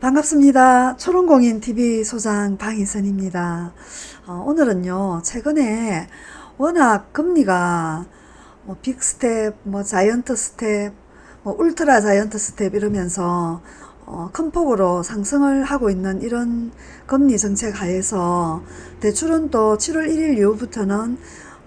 반갑습니다. 초롱공인TV 소장 방희선입니다. 어, 오늘은요, 최근에 워낙 금리가 뭐 빅스텝, 뭐 자이언트 스텝, 뭐 울트라 자이언트 스텝 이러면서 어, 큰 폭으로 상승을 하고 있는 이런 금리 정책 하에서 대출은 또 7월 1일 이후부터는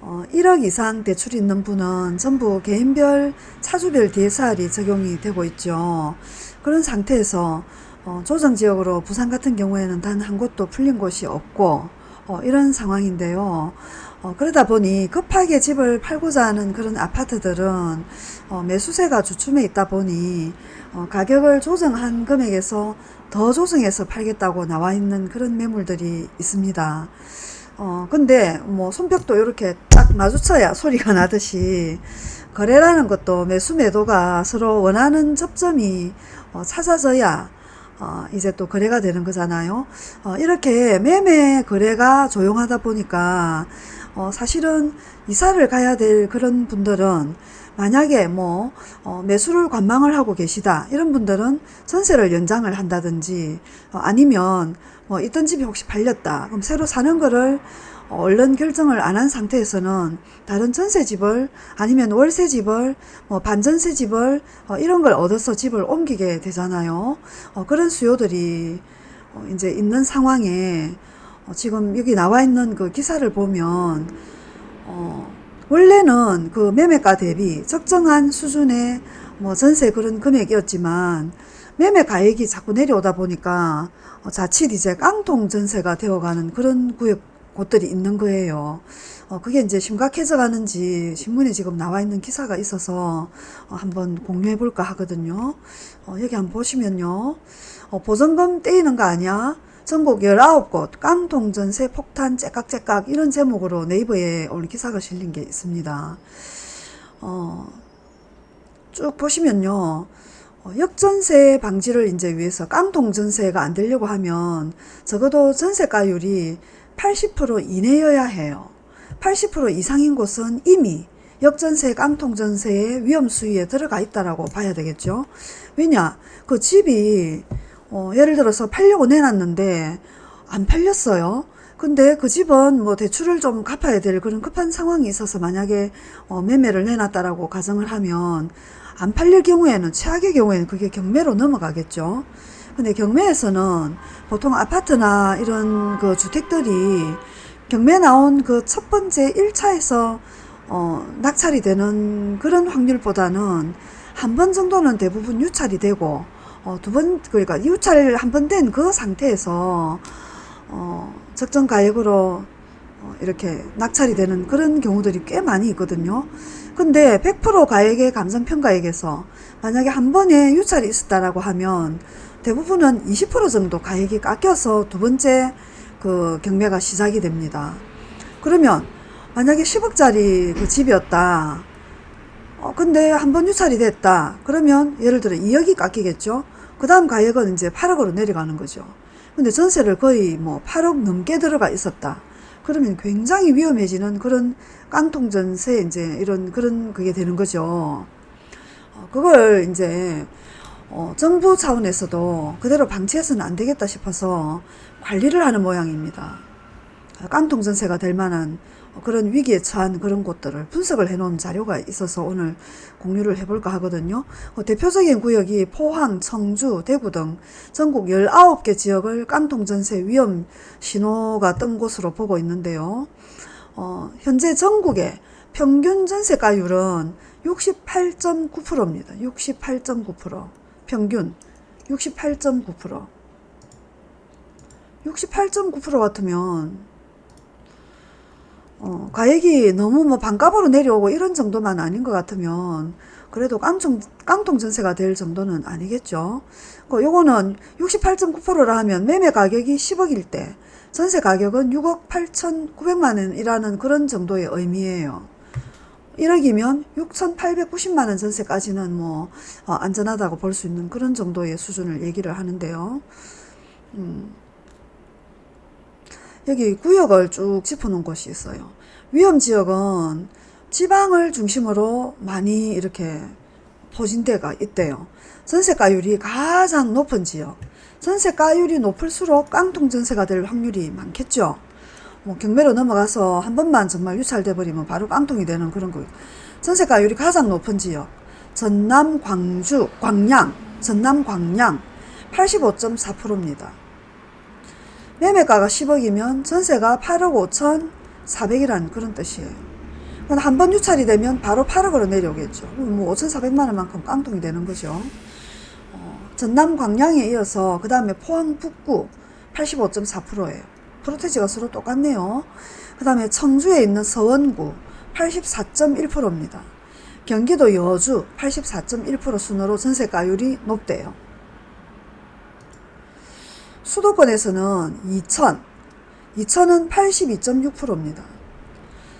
어, 1억 이상 대출이 있는 분은 전부 개인별 차주별 DSR이 적용이 되고 있죠. 그런 상태에서 어, 조정 지역으로 부산 같은 경우에는 단 한 곳도 풀린 곳이 없고 어, 이런 상황인데요. 어, 그러다 보니 급하게 집을 팔고자 하는 그런 아파트들은 어, 매수세가 주춤해 있다 보니 어, 가격을 조정한 금액에서 더 조정해서 팔겠다고 나와 있는 그런 매물들이 있습니다. 어, 근데 뭐 손뼉도 이렇게 딱 마주쳐야 소리가 나듯이 거래라는 것도 매수 매도가 서로 원하는 접점이 어, 찾아져야 어, 이제 또 거래가 되는 거잖아요. 어, 이렇게 매매 거래가 조용하다 보니까 어, 사실은 이사를 가야 될 그런 분들은 만약에 뭐 어, 매수를 관망을 하고 계시다 이런 분들은 전세를 연장을 한다든지 어, 아니면 뭐 있던 집이 혹시 팔렸다 그럼 새로 사는 거를 얼른 결정을 안 한 상태에서는 다른 전세집을 아니면 월세집을 뭐 반전세집을 어, 이런 걸 얻어서 집을 옮기게 되잖아요. 어, 그런 수요들이 어, 이제 있는 상황에 어, 지금 여기 나와 있는 그 기사를 보면 어, 원래는 그 매매가 대비 적정한 수준의 뭐 전세 그런 금액이었지만 매매 가액이 자꾸 내려오다 보니까 어, 자칫 이제 깡통 전세가 되어가는 그런 구역 곳들이 있는 거예요. 어, 그게 이제 심각해져 가는지 신문에 지금 나와 있는 기사가 있어서 어, 한번 공유해 볼까 하거든요. 어, 여기 한번 보시면요. 어, 보증금 떼이는 거 아니야? 전국 19곳 깡통 전세 폭탄 째깍째깍 이런 제목으로 네이버에 오늘 기사가 실린 게 있습니다. 어, 쭉 보시면요. 어, 역전세 방지를 이제 위해서 깡통 전세가 안 되려고 하면 적어도 전세가율이 80% 이내여야 해요. 80% 이상인 곳은 이미 역전세, 깡통전세의 위험 수위에 들어가 있다라고 봐야 되겠죠. 왜냐, 그 집이 어, 예를 들어서 팔려고 내놨는데 안 팔렸어요. 근데 그 집은 뭐 대출을 좀 갚아야 될 그런 급한 상황이 있어서 만약에 어, 매매를 내놨다라고 가정을 하면 안 팔릴 경우에는 최악의 경우에는 그게 경매로 넘어가겠죠. 근데 경매에서는 보통 아파트나 이런 그 주택들이 경매 나온 그 첫 번째 1차에서 어, 낙찰이 되는 그런 확률보다는 한 번 정도는 대부분 유찰이 되고 어, 두번 그러니까 유찰 한 번 된 그 상태에서 어, 적정 가액으로 어, 이렇게 낙찰이 되는 그런 경우들이 꽤 많이 있거든요. 근데 100% 가액의 감정평가액에서 만약에 한 번에 유찰이 있었다라고 하면 대부분은 20% 정도 가액이 깎여서 두 번째 그 경매가 시작이 됩니다. 그러면 만약에 10억짜리 그 집이었다. 어, 근데 한 번 유찰이 됐다. 그러면 예를 들어 2억이 깎이겠죠. 그 다음 가액은 이제 8억으로 내려가는 거죠. 근데 전세를 거의 뭐 8억 넘게 들어가 있었다. 그러면 굉장히 위험해지는 그런 깡통 전세 이제 이런 그런 그게 되는 거죠. 어, 그걸 이제 어, 정부 차원에서도 그대로 방치해서는 안 되겠다 싶어서 관리를 하는 모양입니다. 깡통 전세가 될 만한 그런 위기에 처한 그런 곳들을 분석을 해놓은 자료가 있어서 오늘 공유를 해볼까 하거든요. 어, 대표적인 구역이 포항, 청주, 대구 등 전국 19개 지역을 깡통 전세 위험 신호가 뜬 곳으로 보고 있는데요. 어, 현재 전국의 평균 전세가율은 68.9%입니다. 68.9%. 평균 68.9% 68.9% 같으면 어, 가액이 너무 뭐 반값으로 내려오고 이런 정도만 아닌 것 같으면 그래도 깡통, 깡통 전세가 될 정도는 아니겠죠. 그 요거는 68.9%라 하면 매매 가격이 10억일 때 전세 가격은 6억 8,900만 원이라는 그런 정도의 의미예요. 1억이면 6,890만원 전세까지는 뭐 어, 안전하다고 볼 수 있는 그런 정도의 수준을 얘기를 하는데요. 음. 여기 구역을 쭉 짚어놓은 곳이 있어요. 위험지역은 지방을 중심으로 많이 이렇게 포진대가 있대요. 전세가율이 가장 높은 지역, 전세가율이 높을수록 깡통 전세가 될 확률이 많겠죠. 뭐 경매로 넘어가서 한 번만 정말 유찰돼 버리면 바로 깡통이 되는 그런 거. 전세가율이 가장 높은 지역 전남 광주 광양 전남 광양 85.4%입니다. 매매가가 10억이면 전세가 8억 5천 4백이라는 그런 뜻이에요. 한 번 유찰이 되면 바로 8억으로 내려오겠죠. 뭐 5,400만 원만큼 깡통이 되는 거죠. 어, 전남 광양에 이어서 그 다음에 포항 북구 85.4%예요. 프로테지가 서로 똑같네요. 그 다음에 청주에 있는 서원구 84.1%입니다. 경기도 여주 84.1% 순으로 전세가율이 높대요. 수도권에서는 2천, 2천은 82.6%입니다.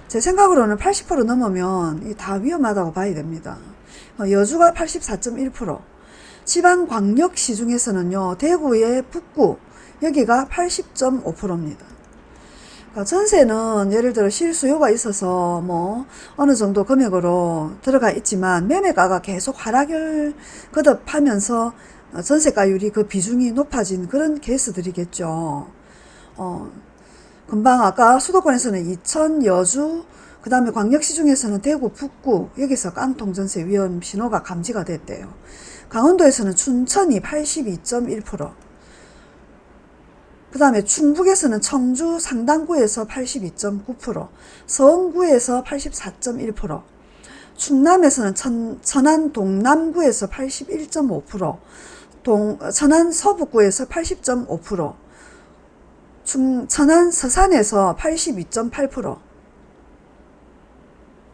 제 생각으로는 80% 넘으면 다 위험하다고 봐야 됩니다. 어, 여주가 84.1%, 지방 광역시 중에서는요, 대구의 북구, 여기가 80.5%입니다. 그러니까 전세는 예를 들어 실수요가 있어서 뭐 어느 정도 금액으로 들어가 있지만 매매가가 계속 하락을 거듭하면서 전세가율이 그 비중이 높아진 그런 케이스들이겠죠. 어, 금방 아까 수도권에서는 이천, 여주, 그 다음에 광역시 중에서는 대구, 북구, 여기서 깡통 전세 위험 신호가 감지가 됐대요. 강원도에서는 춘천이 82.1%, 그 다음에 충북에서는 청주 상당구에서 82.9%, 서원구에서 84.1%, 충남에서는 천, 천안 동남구에서 81.5%, 동, 천안 서북구에서 80.5%, 중, 천안 서산에서 82.8%,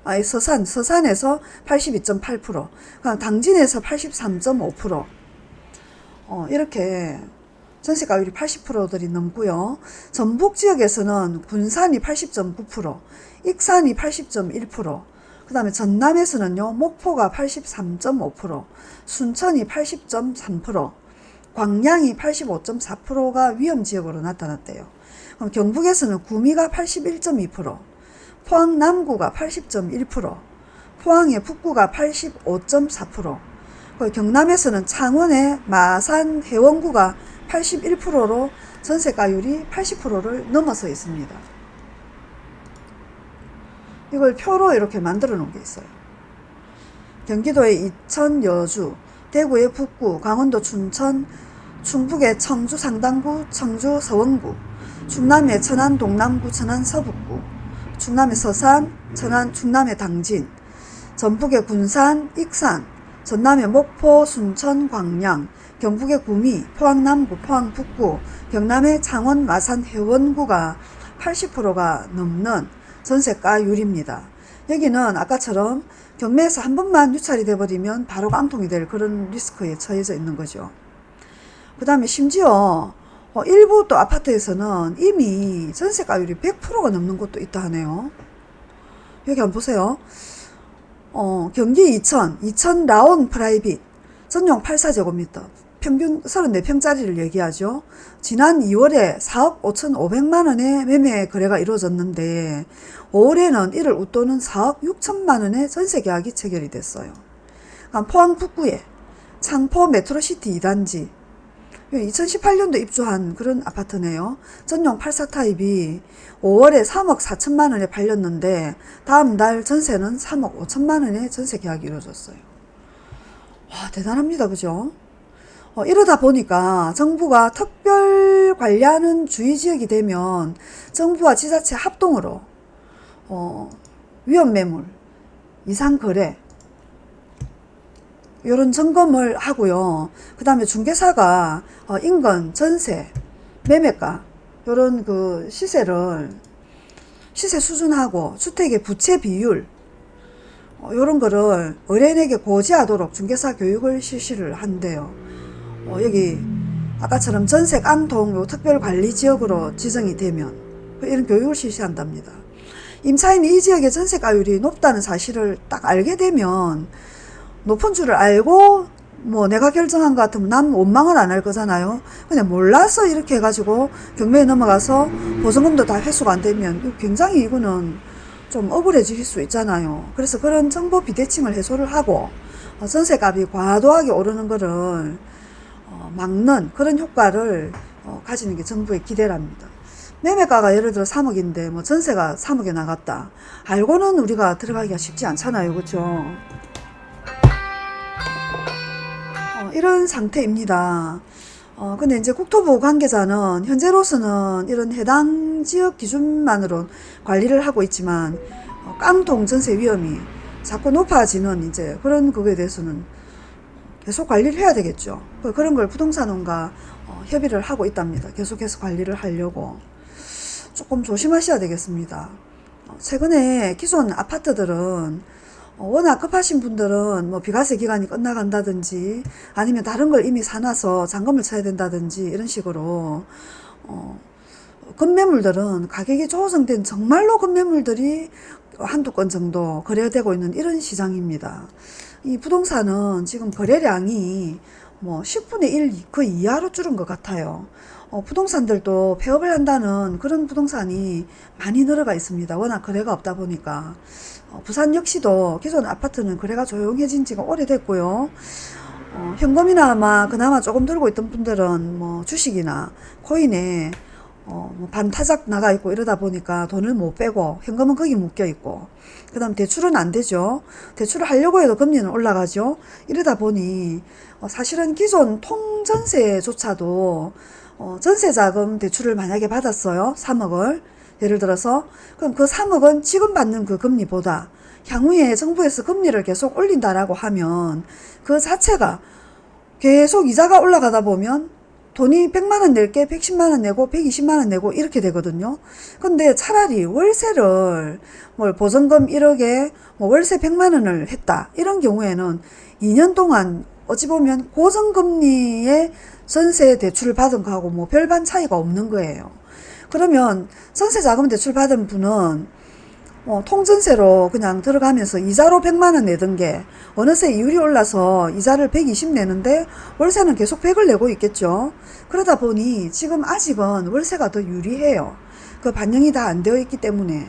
아니, 서산, 서산에서 82.8%, 당진에서 83.5%, 어, 이렇게 전세가율이 80%들이 넘고요. 전북 지역에서는 군산이 80.9%, 익산이 80.1%, 그 다음에 전남에서는요, 목포가 83.5%, 순천이 80.3%, 광양이 85.4%가 위험지역으로 나타났대요. 그럼 경북에서는 구미가 81.2%, 포항 남구가 80.1%, 포항의 북구가 85.4%, 경남에서는 창원의 마산 해원구가 81%로 전세가율이 80%를 넘어서 있습니다. 이걸 표로 이렇게 만들어 놓은 게 있어요. 경기도의 이천, 여주, 대구의 북구, 강원도 춘천, 충북의 청주 상당구, 청주 서원구, 충남의 천안 동남구, 천안 서북구, 충남의 서산, 천안 충남의 당진, 전북의 군산, 익산, 전남의 목포, 순천, 광양, 경북의 구미, 포항 남구, 포항 북구, 경남의 창원, 마산, 해원구가 80%가 넘는 전세가율입니다. 여기는 아까처럼 경매에서 한 번만 유찰이 돼버리면 바로 깡통이 될 그런 리스크에 처해져 있는 거죠. 그 다음에 심지어 어, 일부 또 아파트에서는 이미 전세가율이 100%가 넘는 곳도 있다 하네요. 여기 한번 보세요. 어, 경기 이천, 이천 라온 프라이빗, 전용 84제곱미터, 평균 34평짜리를 얘기하죠. 지난 2월에 4억 5,500만원의 매매 거래가 이루어졌는데 5월에는 이를 웃도는 4억 6천만원의 전세 계약이 체결이 됐어요. 포항 북구에 창포 메트로시티 2단지 2018년도 입주한 그런 아파트네요. 전용 84타입이 5월에 3억 4천만원에 팔렸는데 다음 날 전세는 3억 5천만원의 전세 계약이 이루어졌어요. 와 대단합니다. 그죠? 어, 이러다 보니까 정부가 특별 관리하는 주의 지역이 되면 정부와 지자체 합동으로 어, 위험 매물, 이상 거래 이런 점검을 하고요. 그 다음에 중개사가 어, 인건, 전세, 매매가 이런 그 시세를 시세 수준하고 주택의 부채 비율 이런 어, 거를 의뢰인에게 고지하도록 중개사 교육을 실시를 한대요. 어, 여기 아까처럼 전세 깡통 특별관리지역으로 지정이 되면 이런 교육을 실시한답니다. 임차인이 이 지역의 전세가율이 높다는 사실을 딱 알게 되면 높은 줄을 알고 뭐 내가 결정한 것 같으면 난 원망을 안 할 거잖아요. 그냥 몰라서 이렇게 해가지고 경매에 넘어가서 보증금도 다 회수가 안 되면 굉장히 이거는 좀 억울해질 수 있잖아요. 그래서 그런 정보 비대칭을 해소를 하고 전세값이 과도하게 오르는 거를 어, 막는 그런 효과를 어, 가지는 게 정부의 기대랍니다. 매매가가 예를 들어 3억인데 뭐 전세가 3억에 나갔다. 알고는 우리가 들어가기가 쉽지 않잖아요. 그렇죠? 어, 이런 상태입니다. 어, 근데 이제 국토부 관계자는 현재로서는 이런 해당 지역 기준만으로 관리를 하고 있지만 어, 깡통 전세 위험이 자꾸 높아지는 이제 그런 그거에 대해서는 계속 관리를 해야 되겠죠. 그- 그런 걸 부동산원과 어, 협의를 하고 있답니다. 계속해서 관리를 하려고. 조금 조심하셔야 되겠습니다. 어, 최근에 기존 아파트들은 어, 워낙 급하신 분들은 뭐 비과세 기간이 끝나간다든지 아니면 다른 걸 이미 사놔서 잔금을 쳐야 된다든지 이런 식으로 어, 급매물들은 가격이 조정된 정말로 급매물들이 한두 건 정도 거래되고 있는 이런 시장입니다. 이 부동산은 지금 거래량이 뭐 10분의 1 그 이하로 줄은 것 같아요. 어, 부동산들도 폐업을 한다는 그런 부동산이 많이 늘어가 있습니다. 워낙 거래가 없다 보니까. 어, 부산 역시도 기존 아파트는 거래가 조용해진 지가 오래됐고요. 어, 현금이나 아마 그나마 조금 들고 있던 분들은 뭐 주식이나 코인에 어, 뭐 반타작 나가 있고 이러다 보니까 돈을 못 빼고 현금은 거기 묶여 있고 그 다음 대출은 안 되죠. 대출을 하려고 해도 금리는 올라가죠. 이러다 보니 어, 사실은 기존 통전세조차도 어, 전세자금 대출을 만약에 받았어요. 3억을 예를 들어서 그럼 그 3억은 지금 받는 그 금리보다 향후에 정부에서 금리를 계속 올린다라고 하면 그 자체가 계속 이자가 올라가다 보면 돈이 100만 원 낼게 110만 원 내고 120만 원 내고 이렇게 되거든요. 근데 차라리 월세를 뭘 보증금 1억에 뭐 월세 100만 원을 했다. 이런 경우에는 2년 동안 어찌 보면 고정금리의 전세 대출을 받은 거하고 뭐 별반 차이가 없는 거예요. 그러면 전세 자금 대출 받은 분은 어, 통전세로 그냥 들어가면서 이자로 100만 원 내던 게 어느새 이율이 올라서 이자를 120 내는데 월세는 계속 100을 내고 있겠죠. 그러다 보니 지금 아직은 월세가 더 유리해요. 그 반영이 다 안 되어 있기 때문에.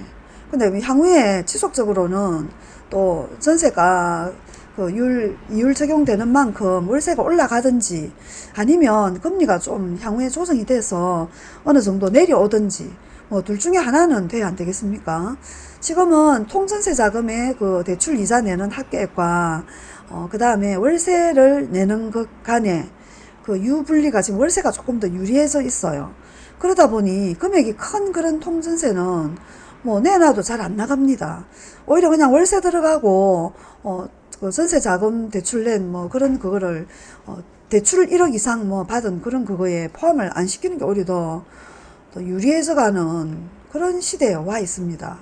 근데 향후에 지속적으로는 또 전세가 그 율, 이율 적용되는 만큼 월세가 올라가든지 아니면 금리가 좀 향후에 조정이 돼서 어느 정도 내려오든지 뭐 둘 중에 하나는 돼야 안 되겠습니까? 지금은 통전세 자금의 그 대출 이자 내는 합계액과 어, 그 다음에 월세를 내는 것 간에 그 유분리가 지금 월세가 조금 더 유리해져 있어요. 그러다 보니 금액이 큰 그런 통전세는 뭐 내놔도 잘 안 나갑니다. 오히려 그냥 월세 들어가고 어, 그 전세 자금 대출 낸 뭐 그런 그거를 어, 대출 1억 이상 뭐 받은 그런 그거에 포함을 안 시키는 게 오히려 더, 더 유리해져 가는 그런 시대에 와 있습니다.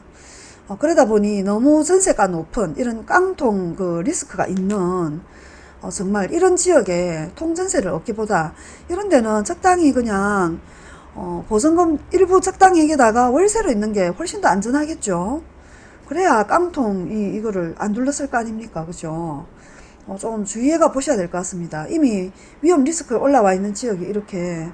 어, 그러다 보니 너무 전세가 높은 이런 깡통 그 리스크가 있는 어, 정말 이런 지역에 통전세를 얻기보다 이런 데는 적당히 그냥 어, 보증금 일부 적당히에다가 월세로 있는 게 훨씬 더 안전하겠죠. 그래야 깡통이 이거를 안 둘렀을 거 아닙니까? 그죠? 어, 좀 주의해가 보셔야 될 것 같습니다. 이미 위험 리스크에 올라와 있는 지역이 이렇게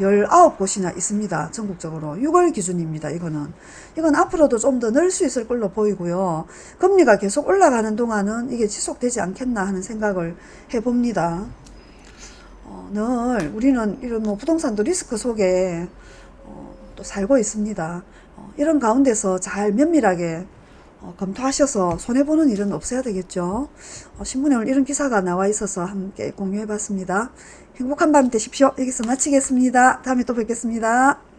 19곳이나 있습니다. 전국적으로. 6월 기준입니다. 이거는. 이건 앞으로도 좀 더 늘 수 있을 걸로 보이고요. 금리가 계속 올라가는 동안은 이게 지속되지 않겠나 하는 생각을 해봅니다. 어, 늘 우리는 이런 뭐 부동산도 리스크 속에 어, 또 살고 있습니다. 어, 이런 가운데서 잘 면밀하게 어, 검토하셔서 손해보는 일은 없어야 되겠죠. 어, 신문에 오늘 이런 기사가 나와 있어서 함께 공유해 봤습니다. 행복한 밤 되십시오. 여기서 마치겠습니다. 다음에 또 뵙겠습니다.